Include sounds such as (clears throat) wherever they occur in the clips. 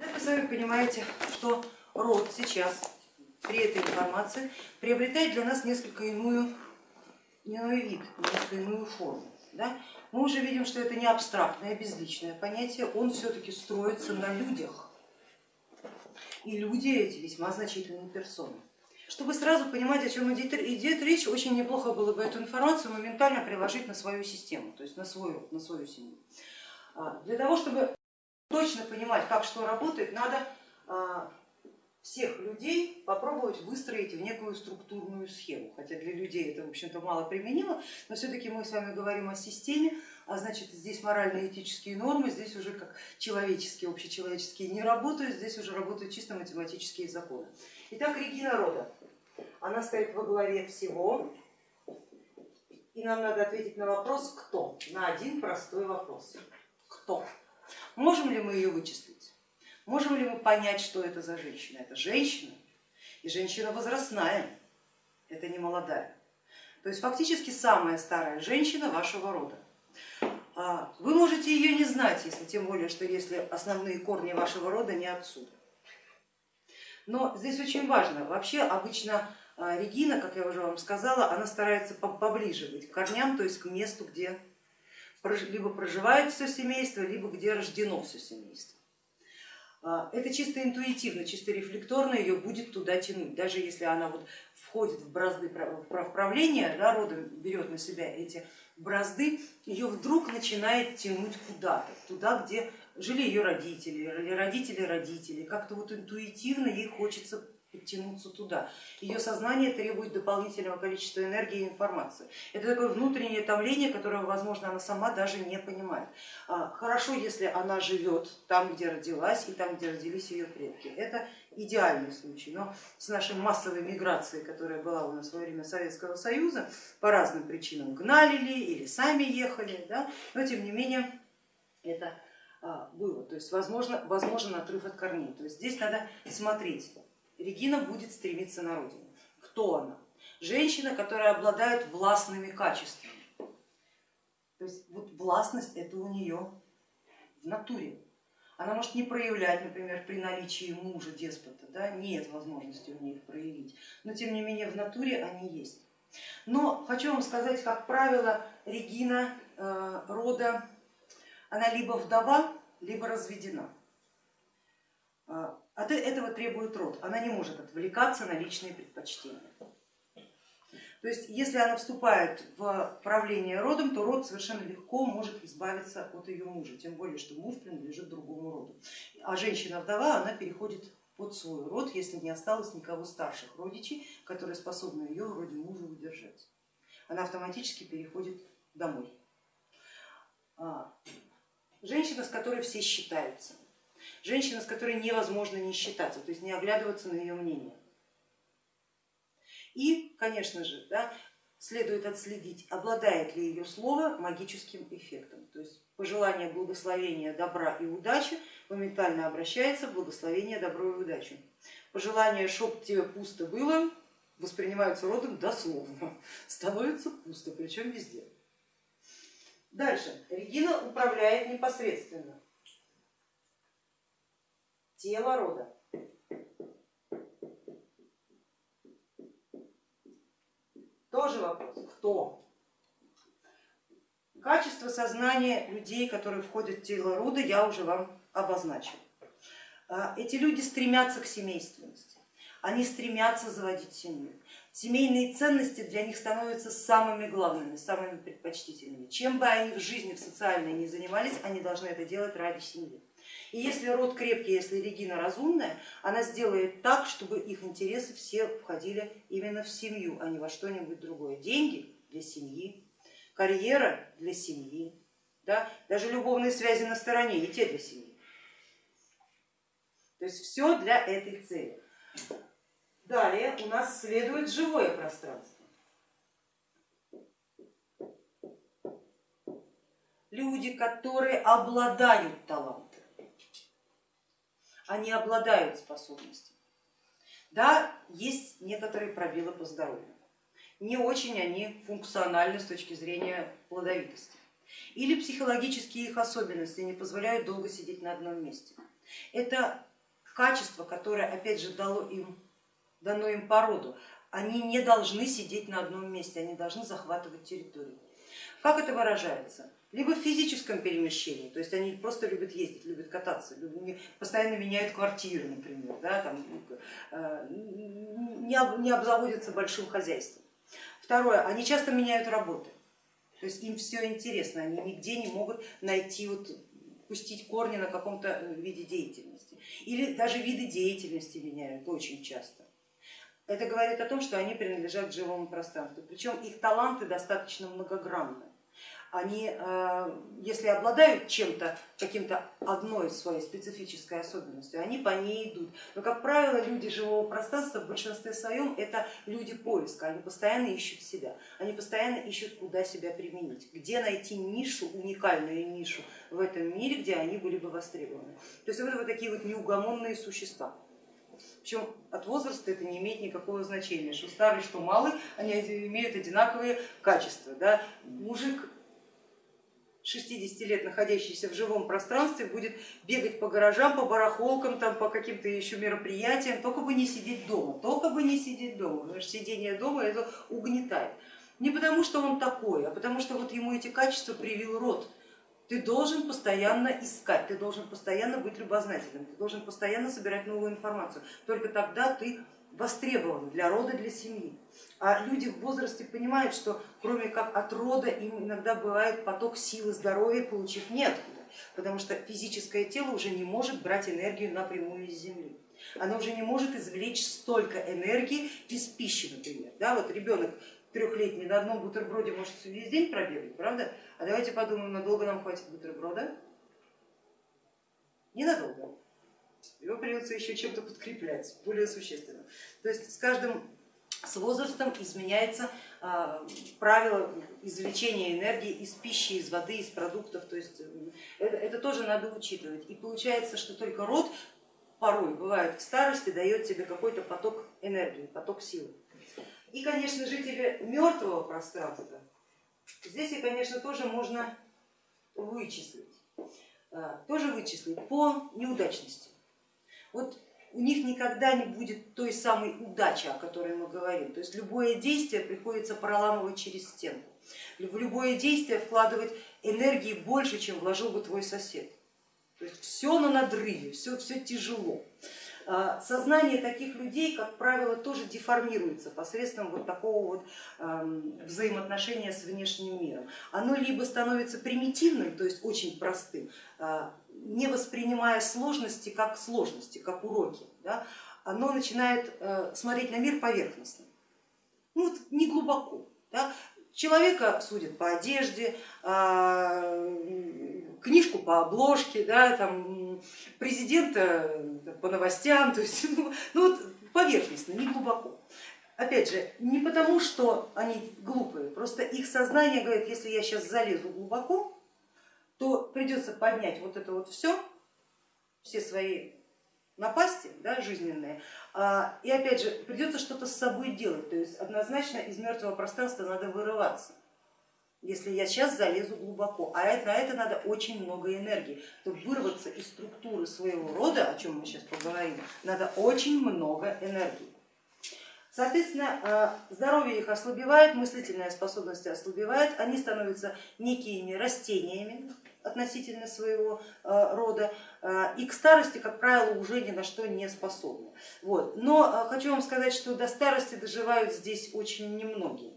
Вы сами понимаете, что род сейчас при этой информации приобретает для нас несколько иную, иной вид, несколько иную форму. Да? Мы уже видим, что это не абстрактное, безличное понятие, он все-таки строится на людях. И люди эти весьма значительные персоны. Чтобы сразу понимать, о чем идет, идет речь, очень неплохо было бы эту информацию моментально приложить на свою систему, то есть на свою, на свою семью. А, для того, чтобы точно понимать, как что работает, надо а, всех людей попробовать выстроить в некую структурную схему, хотя для людей это в общем-то мало применимо, но все-таки мы с вами говорим о системе, а значит здесь морально-этические нормы, здесь уже как человеческие, общечеловеческие не работают, здесь уже работают чисто математические законы. Итак, Регина Рода, она стоит во главе всего, и нам надо ответить на вопрос кто, на один простой вопрос. Кто? Можем ли мы ее вычислить? Можем ли мы понять, что это за женщина? Это женщина, и женщина возрастная, это не молодая. То есть фактически самая старая женщина вашего рода. А, вы можете ее не знать, если тем более, что если основные корни вашего рода не отсюда. Но здесь очень важно, вообще обычно а, Регина, как я уже вам сказала, она старается поближе быть к корням, то есть к месту, где либо проживает все семейство, либо где рождено все семейство. А, это чисто интуитивно, чисто рефлекторно ее будет туда тянуть, даже если она вот входит в бразды правления, да, родом берет на себя эти бразды, ее вдруг начинает тянуть куда-то, туда, где жили ее родители, родители родителей, как-то вот интуитивно ей хочется подтянуться туда. Ее сознание требует дополнительного количества энергии и информации. Это такое внутреннее томление, которое, возможно, она сама даже не понимает. А, хорошо, если она живет там, где родилась и там, где родились ее предки. Это идеальный случай, но с нашей массовой миграцией, которая была у нас во время Советского Союза, по разным причинам гнали ли или сами ехали, да? но тем не менее это а, было, то есть возможно, возможен отрыв от корней. То есть здесь надо смотреть Регина будет стремиться на родину. Кто она? Женщина, которая обладает властными качествами. То есть вот властность это у нее в натуре. Она может не проявлять, например, при наличии мужа, деспота, да, нет возможности у нее их проявить, но тем не менее в натуре они есть. Но хочу вам сказать, как правило, Регина э, рода, она либо вдова, либо разведена. От этого требует род, она не может отвлекаться на личные предпочтения. То есть если она вступает в правление родом, то род совершенно легко может избавиться от ее мужа, тем более, что муж принадлежит другому роду. А женщина-вдова, она переходит под свой род, если не осталось никого старших родичей, которые способны ее в роде мужа удержать. Она автоматически переходит домой. А, женщина, с которой все считаются женщина, с которой невозможно не считаться, то есть не оглядываться на ее мнение. И, конечно же, да, следует отследить, обладает ли ее слово магическим эффектом. То есть пожелание благословения, добра и удачи моментально обращается в благословение, добро и удачу. Пожелание, чтоб тебе пусто было, воспринимаются родом дословно, становится пусто, причем везде. Дальше. Регина управляет непосредственно тело рода. Тоже вопрос, кто? Качество сознания людей, которые входят в тело рода, я уже вам обозначила. А, эти люди стремятся к семейственности, они стремятся заводить семью. Семейные ценности для них становятся самыми главными, самыми предпочтительными. Чем бы они в жизни, в социальной не занимались, они должны это делать ради семьи. И если род крепкий, если Регина разумная, она сделает так, чтобы их интересы все входили именно в семью, а не во что-нибудь другое. Деньги для семьи, карьера для семьи, да? даже любовные связи на стороне, и те для семьи. То есть все для этой цели. Далее у нас следует живое пространство. Люди, которые обладают талантом они обладают способностями. Да, есть некоторые пробелы по здоровью, не очень они функциональны с точки зрения плодовитости. Или психологические их особенности не позволяют долго сидеть на одном месте. Это качество, которое опять же дало им, дано им породу. Они не должны сидеть на одном месте, они должны захватывать территорию. Как это выражается? Либо в физическом перемещении, то есть они просто любят ездить, любят кататься, постоянно меняют квартиры, например, да, там, э, не обзаводятся большим хозяйством. Второе, они часто меняют работы, то есть им все интересно, они нигде не могут найти, вот, пустить корни на каком-то э, виде деятельности. Или даже виды деятельности меняют очень часто. Это говорит о том, что они принадлежат живому пространству, причем их таланты достаточно многогранны они, э, если обладают чем-то, каким-то одной своей специфической особенностью, они по ней идут. Но, как правило, люди живого пространства в большинстве своем это люди поиска, они постоянно ищут себя, они постоянно ищут, куда себя применить, где найти нишу, уникальную нишу в этом мире, где они были бы востребованы. То есть вот, вот такие вот неугомонные существа. Причем от возраста это не имеет никакого значения, что старый, что малый, они имеют одинаковые качества. Да? Мужик 60 лет находящийся в живом пространстве будет бегать по гаражам, по барахолкам, там, по каким-то еще мероприятиям, только бы не сидеть дома, только бы не сидеть дома, потому что сидение дома это угнетает. Не потому что он такой, а потому что вот ему эти качества привил род. Ты должен постоянно искать, ты должен постоянно быть любознательным, ты должен постоянно собирать новую информацию. Только тогда ты востребован для рода, для семьи. А люди в возрасте понимают, что кроме как от рода им иногда бывает поток силы, здоровья получить неоткуда, потому что физическое тело уже не может брать энергию напрямую из земли. Оно уже не может извлечь столько энергии без пищи, например. Да, вот ребенок трехлетний на одном бутерброде может весь день пробегать, правда? А давайте подумаем, надолго нам хватит бутерброда? Ненадолго его придется еще чем-то подкреплять, более существенно. То есть с каждым с возрастом изменяется а, правило извлечения энергии из пищи, из воды, из продуктов, то есть это, это тоже надо учитывать. И получается, что только род порой бывает в старости дает тебе какой-то поток энергии, поток силы. И, конечно, жители мертвого пространства, здесь, конечно, тоже можно вычислить, а, тоже вычислить по неудачности. Вот у них никогда не будет той самой удачи, о которой мы говорим. То есть любое действие приходится проламывать через стенку. В любое действие вкладывать энергии больше, чем вложил бы твой сосед. То есть все на надрыве, все, все тяжело. А, сознание таких людей, как правило, тоже деформируется посредством вот такого вот взаимоотношения с внешним миром. Оно либо становится примитивным, то есть очень простым, а, не воспринимая сложности как сложности, как уроки, да, оно начинает э, смотреть на мир поверхностно, ну, вот не глубоко. Да. Человека судят по одежде, а, книжку по обложке, да, там, президента по новостям, (laughs) то есть ну, ну, вот поверхностно, не глубоко. Опять же, не потому, что они глупые, просто их сознание говорит, если я сейчас залезу глубоко, то придется поднять вот это вот все, все свои напасти да, жизненные, а, и опять же придется что-то с собой делать, то есть однозначно из мертвого пространства надо вырываться, если я сейчас залезу глубоко, а на это надо очень много энергии, чтобы вырваться из структуры своего рода, о чем мы сейчас поговорим, надо очень много энергии. Соответственно, а, здоровье их ослабевает, мыслительная способность ослабевает, они становятся некими растениями, относительно своего э, рода э, и к старости, как правило, уже ни на что не способны. Вот. Но э, хочу вам сказать, что до старости доживают здесь очень немногие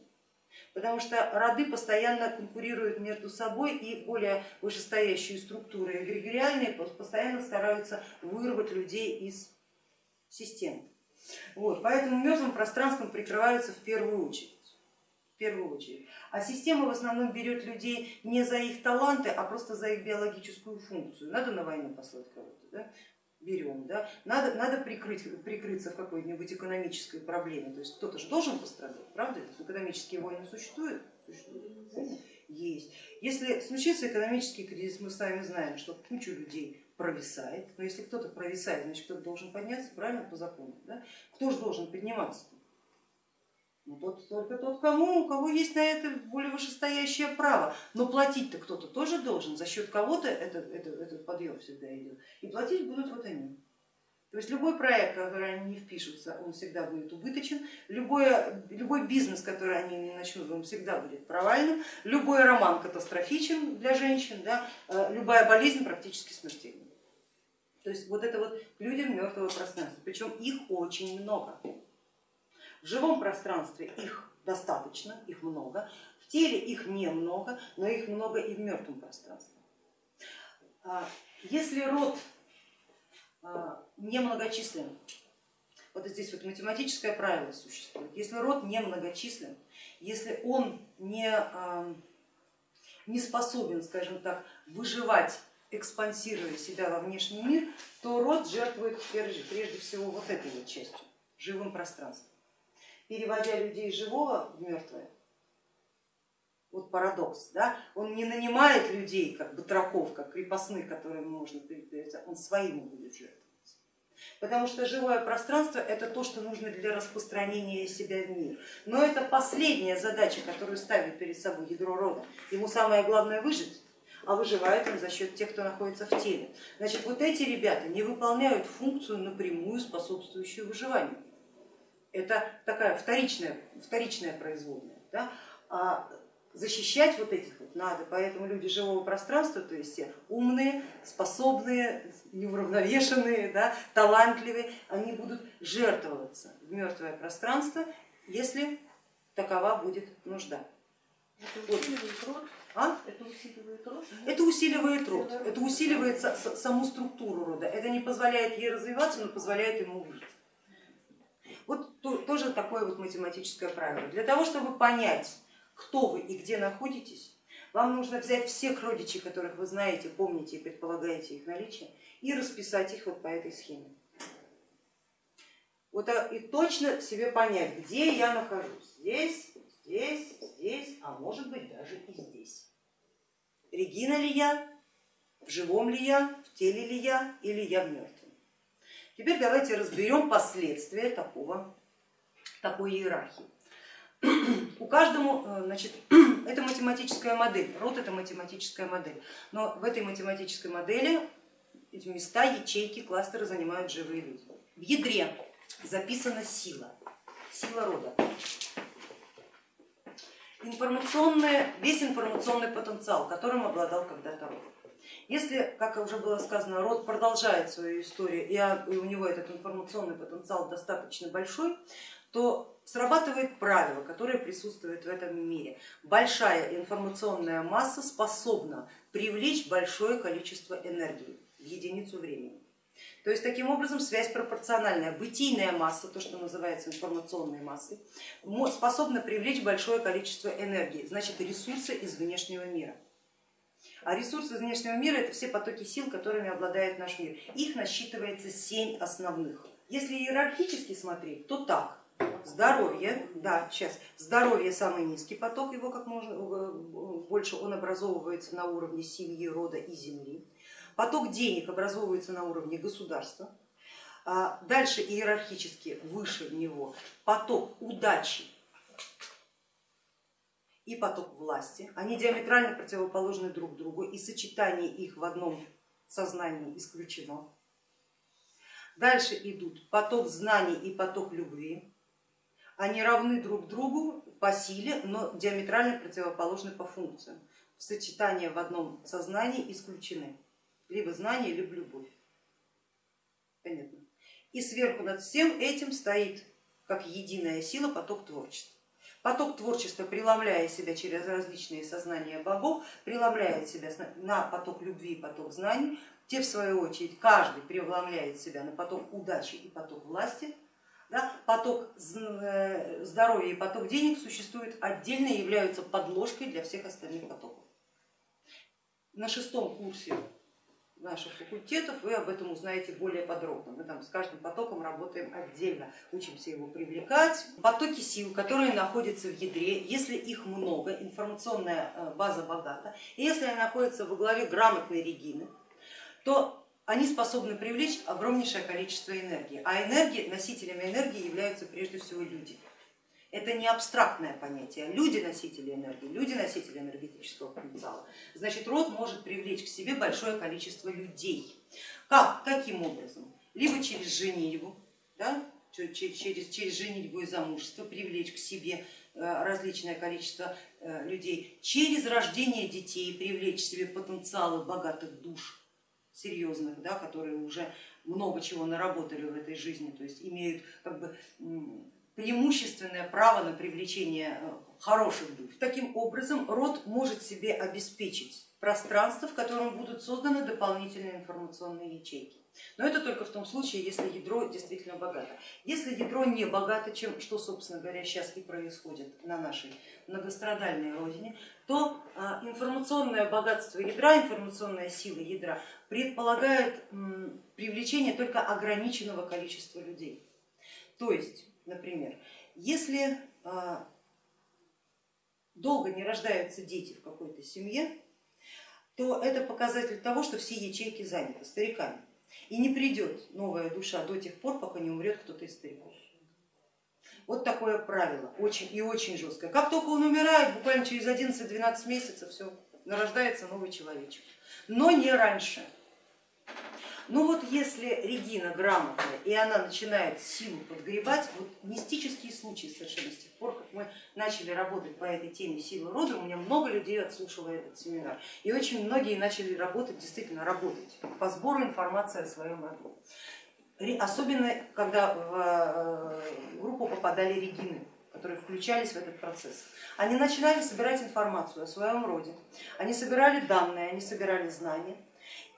потому что роды постоянно конкурируют между собой и более вышестоящие структуры эгрегориальные постоянно стараются вырвать людей из системы. Вот, поэтому мертвым пространством прикрываются в первую очередь в первую очередь. А система в основном берет людей не за их таланты, а просто за их биологическую функцию. Надо на войну послать кого-то, да? Берем, да? надо, надо прикрыть, прикрыться в какой-нибудь экономической проблеме, то есть кто-то же должен пострадать, правда? Экономические войны существуют? Существуют. Есть. Если случится экономический кризис, мы с вами знаем, что куча людей провисает, но если кто-то провисает, значит кто-то должен подняться, правильно, по закону. Да? Кто же должен подниматься? Ну, тот, только тот, кому, у кого есть на это более вышестоящее право. Но платить-то кто-то тоже должен, за счет кого-то этот, этот, этот подъем всегда идет. И платить будут вот они. То есть любой проект, который они не впишутся, он всегда будет убыточен, любой, любой бизнес, который они не начнут, он всегда будет провальным, любой роман катастрофичен для женщин, да, э, любая болезнь практически смертельна. То есть вот это вот людям мертвого пространства, причем их очень много. В живом пространстве их достаточно, их много, в теле их немного, но их много и в мертвом пространстве. А если род а, немногочислен. Вот здесь вот математическое правило существует. Если род немногочислен, если он не, а, не способен, скажем так, выживать, экспансируя себя во внешний мир, то род жертвует прежде, всего вот этой вот частью, живым пространством. Переводя людей живого в мертвое, вот парадокс, да? он не нанимает людей, как батраков, как крепостных, которым можно передать, он своим будет жертвовать. Потому что живое пространство это то, что нужно для распространения себя в мир. Но это последняя задача, которую ставит перед собой ядро рода. Ему самое главное выжить, а выживает он за счет тех, кто находится в теле. Значит, вот эти ребята не выполняют функцию напрямую способствующую выживанию. Это такая вторичная, вторичная производная. Да? А защищать вот этих вот надо, поэтому люди живого пространства, то есть все умные, способные, неуравновешенные, да, талантливые, они будут жертвоваться в мертвое пространство, если такова будет нужда. Это усиливает род? А? Это усиливает род? Это усиливает род, это усиливает саму структуру рода, это не позволяет ей развиваться, но позволяет ему выжить. Тоже такое вот математическое правило. Для того, чтобы понять, кто вы и где находитесь, вам нужно взять всех родичей, которых вы знаете, помните и предполагаете их наличие, и расписать их вот по этой схеме. Вот а, и точно себе понять, где я нахожусь. Здесь, здесь, здесь, а может быть даже и здесь. Регина ли я, в живом ли я, в теле ли я или я в мертвом. Теперь давайте разберем последствия такого, такой иерархии. У каждому, э, значит, (clears throat) это математическая модель, род это математическая модель, но в этой математической модели места, ячейки, кластеры занимают живые люди. В ядре записана сила, сила рода. Информационный, весь информационный потенциал, которым обладал когда-то род. Если, как уже было сказано, род продолжает свою историю и у него этот информационный потенциал достаточно большой, то срабатывает правило, которое присутствует в этом мире. Большая информационная масса способна привлечь большое количество энергии в единицу времени. То есть таким образом связь пропорциональная. Бытийная масса, то, что называется информационной массой, способна привлечь большое количество энергии, значит ресурсы из внешнего мира. А ресурсы из внешнего мира это все потоки сил, которыми обладает наш мир. Их насчитывается семь основных. Если иерархически смотреть, то так. Здоровье, да, сейчас, здоровье самый низкий поток, его как можно э, больше он образовывается на уровне семьи, рода и земли. Поток денег образовывается на уровне государства. А дальше иерархически выше него поток удачи и поток власти. Они диаметрально противоположны друг другу и сочетание их в одном сознании исключено. Дальше идут поток знаний и поток любви они равны друг другу по силе, но диаметрально противоположны по функциям. В сочетании в одном сознании исключены либо знание, либо любовь. Понятно. И сверху над всем этим стоит как единая сила поток творчества. Поток творчества, преломляя себя через различные сознания богов, преломляет себя на поток любви и поток знаний, те в свою очередь каждый преломляет себя на поток удачи и поток власти, да, поток э, здоровья и поток денег существуют отдельно и являются подложкой для всех остальных потоков. На шестом курсе наших факультетов вы об этом узнаете более подробно. Мы там с каждым потоком работаем отдельно, учимся его привлекать. Потоки сил, которые находятся в ядре, если их много, информационная э, база богата, и если они находятся во главе грамотной Регины, то они способны привлечь огромнейшее количество энергии, а энергии, носителями энергии являются прежде всего люди. Это не абстрактное понятие, люди носители энергии, люди носители энергетического потенциала. Значит, род может привлечь к себе большое количество людей. Как? Каким образом? либо через женитьбу, да, через, через, женитьбу и замужество привлечь к себе э, различное количество э, людей, через рождение детей привлечь к себе потенциалы богатых душ, серьезных, да, которые уже много чего наработали в этой жизни, то есть имеют как бы преимущественное право на привлечение э, хороших душ. Таким образом род может себе обеспечить пространство, в котором будут созданы дополнительные информационные ячейки. Но это только в том случае, если ядро действительно богато. Если ядро не богато, чем, что, собственно говоря, сейчас и происходит на нашей многострадальной родине, то а, информационное богатство ядра, информационная сила ядра предполагает привлечение только ограниченного количества людей. То есть, например, если а, долго не рождаются дети в какой-то семье, то это показатель того, что все ячейки заняты стариками. И не придет новая душа до тех пор, пока не умрет кто-то из стариков. Вот такое правило, очень и очень жесткое. Как только он умирает, буквально через 11-12 месяцев все, нарождается новый человечек, но не раньше. Ну вот если Регина грамотная и она начинает силу подгребать, вот мистические случаи совершенно с тех пор, как мы начали работать по этой теме силы рода, у меня много людей отслушало этот семинар и очень многие начали работать, действительно работать по сбору информации о своем роду. Особенно когда в э, группу попадали Регины, которые включались в этот процесс. Они начинали собирать информацию о своем роде, они собирали данные, они собирали знания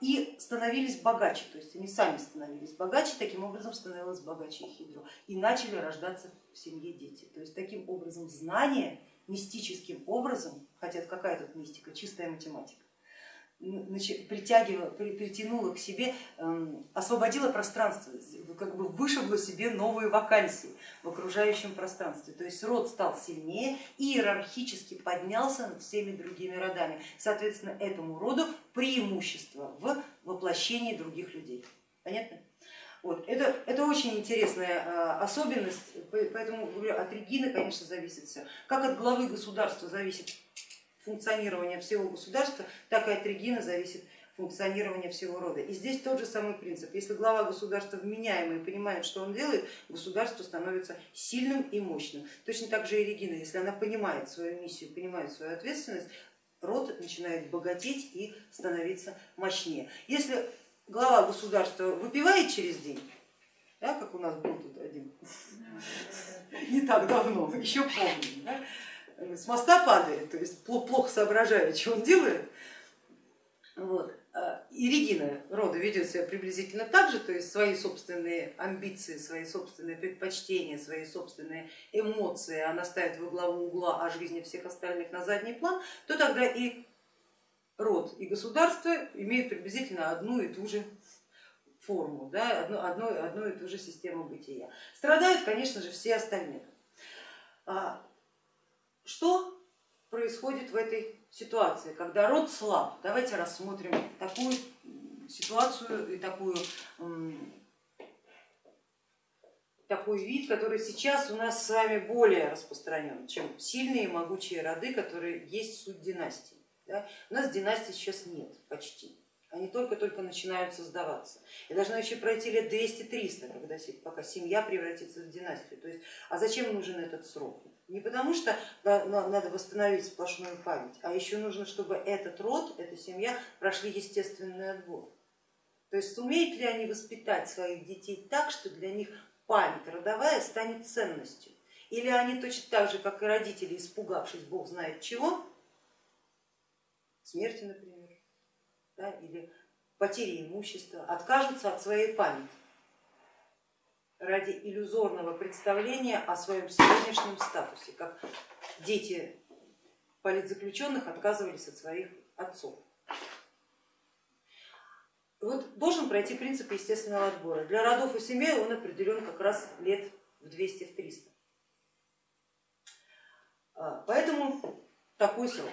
и становились богаче, то есть они сами становились богаче, таким образом становилось богаче их ядро и начали рождаться в семье дети. То есть таким образом знание мистическим образом, хотя какая тут мистика, чистая математика, притягивала, притянула к себе, эм, освободила пространство, как бы вышибла себе новые вакансии в окружающем пространстве. То есть род стал сильнее и иерархически поднялся над всеми другими родами. Соответственно, этому роду преимущество в воплощении других людей. Понятно? Вот. Это, это очень интересная э, особенность, поэтому говорю, от Регины, конечно, зависит все. Как от главы государства зависит функционирования всего государства, так и от Регины зависит функционирование всего рода. И здесь тот же самый принцип. Если глава государства вменяемый понимает, что он делает, государство становится сильным и мощным. Точно так же и Регина, если она понимает свою миссию, понимает свою ответственность, род начинает богатеть и становиться мощнее. Если глава государства выпивает через день, да, как у нас был тут один (laughs) не так давно, (laughs) еще помню, с моста падает, то есть плохо соображает, (laughs) что он делает. Вот. А, и Регина рода ведет себя приблизительно так же, то есть свои собственные амбиции, свои собственные предпочтения, свои собственные эмоции она ставит во главу угла, а жизни всех остальных на задний план, то тогда и род и государство имеют приблизительно одну и ту же форму, да, одну, одну, одну и ту же систему бытия. Страдают, конечно же, все остальные. Что происходит в этой ситуации, когда род слаб? Давайте рассмотрим такую ситуацию и такую, такой вид, который сейчас у нас с вами более распространен, чем сильные и могучие роды, которые есть суть династии. Да? У нас династий сейчас нет почти они только-только начинают создаваться. И должны еще пройти лет 200-300, когда, пока семья превратится в династию. То есть, а зачем нужен этот срок? Не потому что надо восстановить сплошную память, а еще нужно, чтобы этот род, эта семья прошли естественный отбор. То есть сумеют ли они воспитать своих детей так, что для них память родовая станет ценностью? Или они точно так же, как и родители, испугавшись бог знает чего, смерти, например, да, или потери имущества, откажутся от своей памяти ради иллюзорного представления о своем сегодняшнем статусе, как дети политзаключенных отказывались от своих отцов. Вот должен пройти принцип естественного отбора. Для родов и семей он определен как раз лет в 200-300. А, поэтому такой срок.